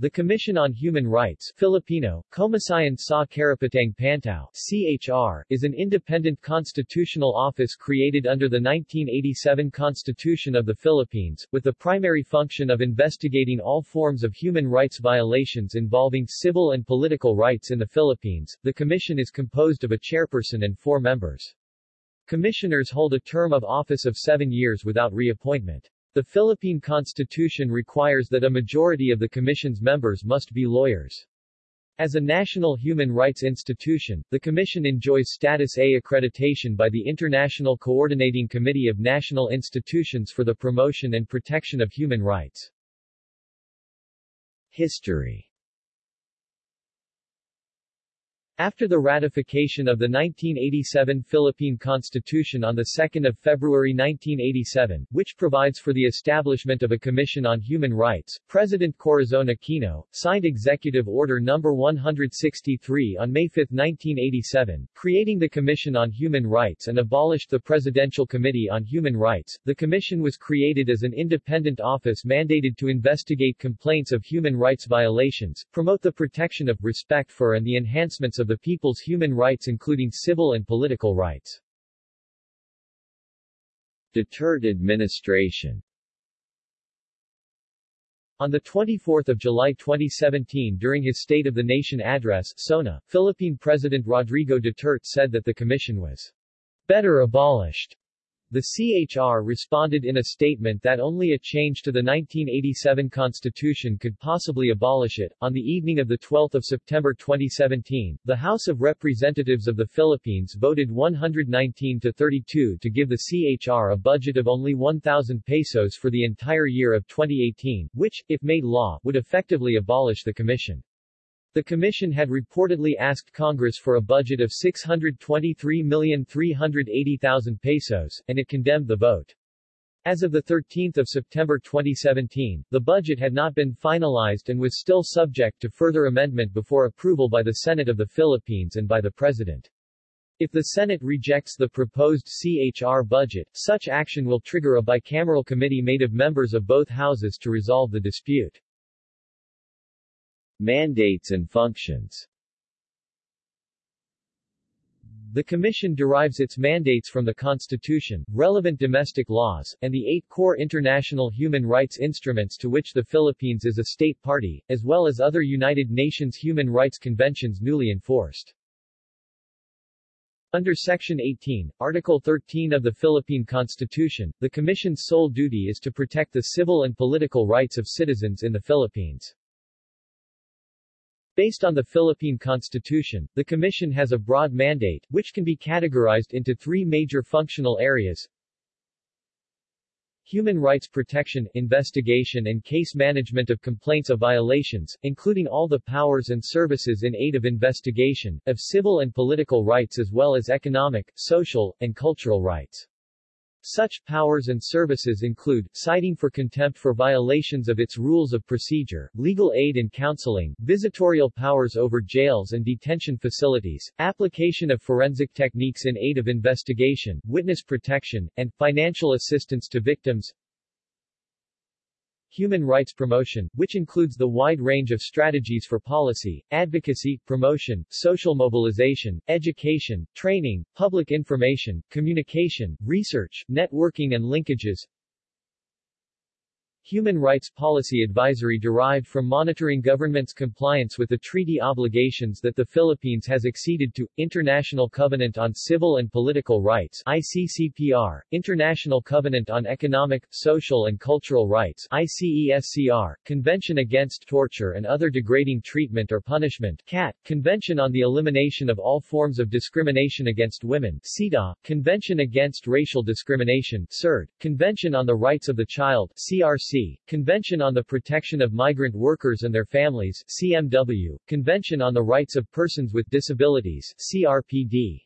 The Commission on Human Rights Filipino, Komisyon sa Karapatang Pantao CHR, is an independent constitutional office created under the 1987 Constitution of the Philippines, with the primary function of investigating all forms of human rights violations involving civil and political rights in the Philippines. The commission is composed of a chairperson and four members. Commissioners hold a term of office of seven years without reappointment. The Philippine Constitution requires that a majority of the Commission's members must be lawyers. As a national human rights institution, the Commission enjoys Status A accreditation by the International Coordinating Committee of National Institutions for the Promotion and Protection of Human Rights. History after the ratification of the 1987 Philippine Constitution on 2 February 1987, which provides for the establishment of a Commission on Human Rights, President Corazon Aquino, signed Executive Order No. 163 on May 5, 1987, creating the Commission on Human Rights and abolished the Presidential Committee on Human Rights. The Commission was created as an independent office mandated to investigate complaints of human rights violations, promote the protection of, respect for and the enhancements of of the people's human rights including civil and political rights. Duterte administration on 24 July 2017 during his State of the Nation address SONA, Philippine President Rodrigo Duterte said that the commission was better abolished the CHR responded in a statement that only a change to the 1987 Constitution could possibly abolish it. On the evening of the 12 September 2017, the House of Representatives of the Philippines voted 119 to 32 to give the CHR a budget of only 1,000 pesos for the entire year of 2018, which, if made law, would effectively abolish the commission. The Commission had reportedly asked Congress for a budget of 623,380,000 pesos, and it condemned the vote. As of 13 September 2017, the budget had not been finalized and was still subject to further amendment before approval by the Senate of the Philippines and by the President. If the Senate rejects the proposed CHR budget, such action will trigger a bicameral committee made of members of both houses to resolve the dispute. Mandates and functions The Commission derives its mandates from the Constitution, relevant domestic laws, and the eight core international human rights instruments to which the Philippines is a state party, as well as other United Nations human rights conventions newly enforced. Under Section 18, Article 13 of the Philippine Constitution, the Commission's sole duty is to protect the civil and political rights of citizens in the Philippines. Based on the Philippine Constitution, the Commission has a broad mandate, which can be categorized into three major functional areas. Human rights protection, investigation and case management of complaints of violations, including all the powers and services in aid of investigation, of civil and political rights as well as economic, social, and cultural rights. Such powers and services include, citing for contempt for violations of its rules of procedure, legal aid and counseling, visitorial powers over jails and detention facilities, application of forensic techniques in aid of investigation, witness protection, and financial assistance to victims, Human rights promotion, which includes the wide range of strategies for policy, advocacy, promotion, social mobilization, education, training, public information, communication, research, networking and linkages, Human Rights Policy Advisory derived from monitoring government's compliance with the treaty obligations that the Philippines has acceded to, International Covenant on Civil and Political Rights ICCPR, International Covenant on Economic, Social and Cultural Rights ICESCR, Convention Against Torture and Other Degrading Treatment or Punishment CAT, Convention on the Elimination of All Forms of Discrimination Against Women CEDAW, Convention Against Racial Discrimination CERD, Convention on the Rights of the Child CRC, Convention on the Protection of Migrant Workers and Their Families CMW, Convention on the Rights of Persons with Disabilities CRPD.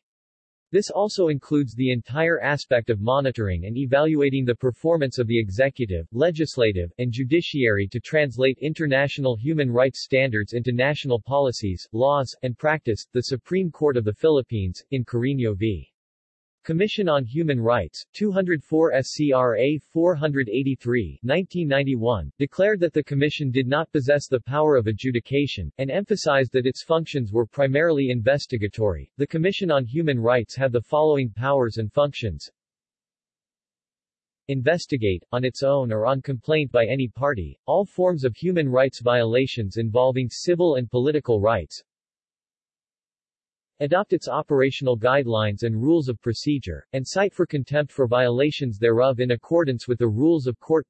This also includes the entire aspect of monitoring and evaluating the performance of the executive, legislative, and judiciary to translate international human rights standards into national policies, laws, and practice. The Supreme Court of the Philippines, in Cariño v. Commission on Human Rights, 204 SCRA 483 1991, declared that the Commission did not possess the power of adjudication, and emphasized that its functions were primarily investigatory. The Commission on Human Rights had the following powers and functions investigate, on its own or on complaint by any party, all forms of human rights violations involving civil and political rights, adopt its operational guidelines and rules of procedure, and cite for contempt for violations thereof in accordance with the rules of court.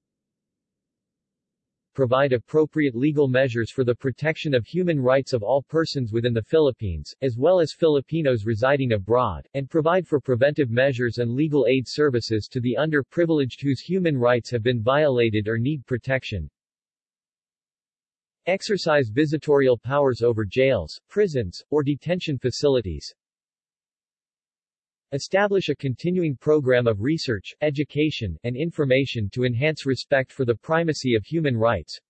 Provide appropriate legal measures for the protection of human rights of all persons within the Philippines, as well as Filipinos residing abroad, and provide for preventive measures and legal aid services to the underprivileged whose human rights have been violated or need protection, Exercise visitorial powers over jails, prisons, or detention facilities. Establish a continuing program of research, education, and information to enhance respect for the primacy of human rights.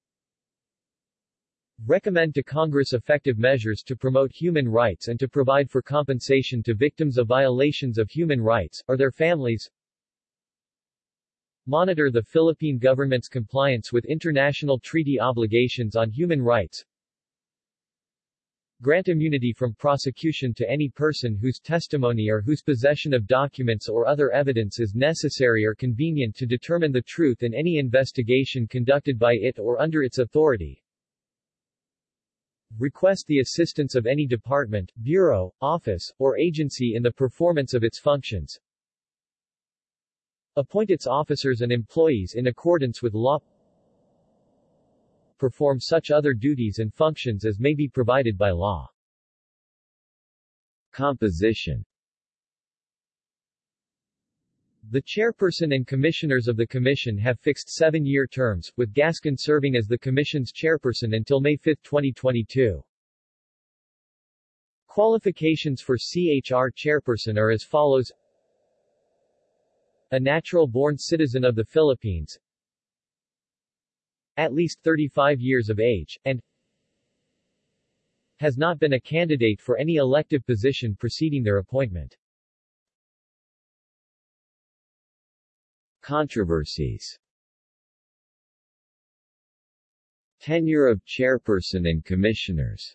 Recommend to Congress effective measures to promote human rights and to provide for compensation to victims of violations of human rights, or their families monitor the Philippine government's compliance with international treaty obligations on human rights, grant immunity from prosecution to any person whose testimony or whose possession of documents or other evidence is necessary or convenient to determine the truth in any investigation conducted by it or under its authority. Request the assistance of any department, bureau, office, or agency in the performance of its functions, Appoint its officers and employees in accordance with law. Perform such other duties and functions as may be provided by law. Composition The chairperson and commissioners of the Commission have fixed seven-year terms, with Gascon serving as the Commission's chairperson until May 5, 2022. Qualifications for CHR chairperson are as follows a natural-born citizen of the Philippines, at least 35 years of age, and has not been a candidate for any elective position preceding their appointment. Controversies. Tenure of chairperson and commissioners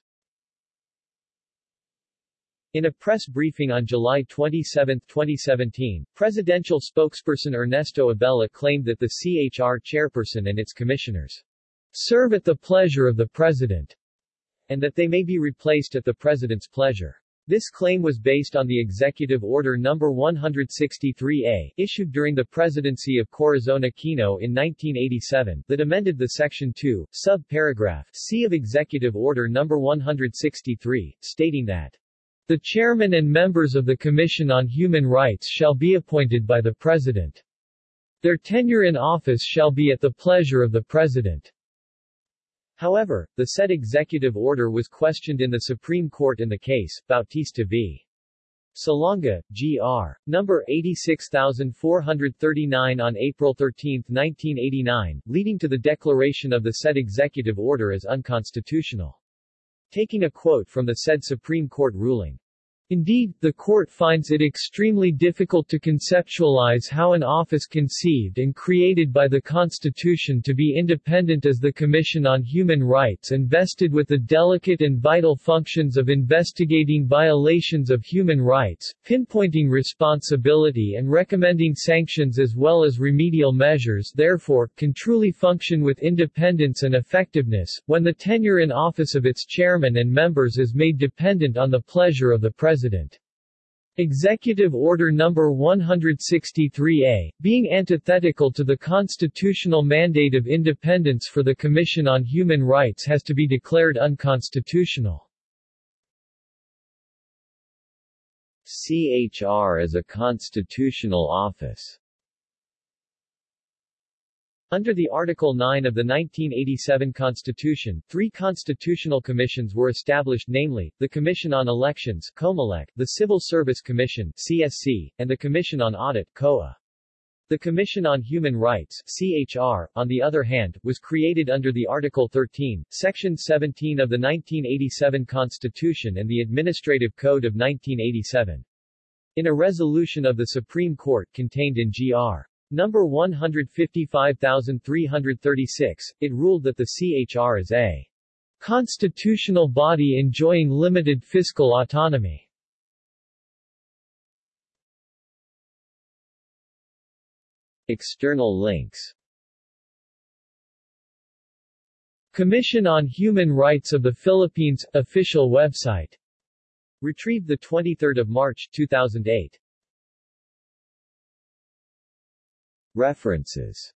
in a press briefing on July 27, 2017, presidential spokesperson Ernesto Abella claimed that the CHR chairperson and its commissioners serve at the pleasure of the president, and that they may be replaced at the president's pleasure. This claim was based on the Executive Order No. 163A, issued during the presidency of Corazon Aquino in 1987, that amended the Section 2, sub-paragraph C of Executive Order No. 163, stating that the chairman and members of the Commission on Human Rights shall be appointed by the President. Their tenure in office shall be at the pleasure of the President. However, the said executive order was questioned in the Supreme Court in the case, Bautista v. Salonga, Gr. Number 86439 on April 13, 1989, leading to the declaration of the said executive order as unconstitutional. Taking a quote from the said Supreme Court ruling. Indeed, the court finds it extremely difficult to conceptualize how an office conceived and created by the Constitution to be independent as the Commission on Human Rights and vested with the delicate and vital functions of investigating violations of human rights, pinpointing responsibility and recommending sanctions as well as remedial measures therefore, can truly function with independence and effectiveness, when the tenure in office of its chairman and members is made dependent on the pleasure of the President. President. Executive Order No. 163A, being antithetical to the constitutional mandate of independence for the Commission on Human Rights has to be declared unconstitutional. CHR is a constitutional office under the Article 9 of the 1987 Constitution, three constitutional commissions were established namely, the Commission on Elections COMELEC, the Civil Service Commission CSC, and the Commission on Audit COA. The Commission on Human Rights CHR, on the other hand, was created under the Article 13, Section 17 of the 1987 Constitution and the Administrative Code of 1987. In a resolution of the Supreme Court contained in Gr. Number 155336, it ruled that the CHR is a constitutional body enjoying limited fiscal autonomy. External links. Commission on Human Rights of the Philippines – Official website. Retrieved 23 March 2008 References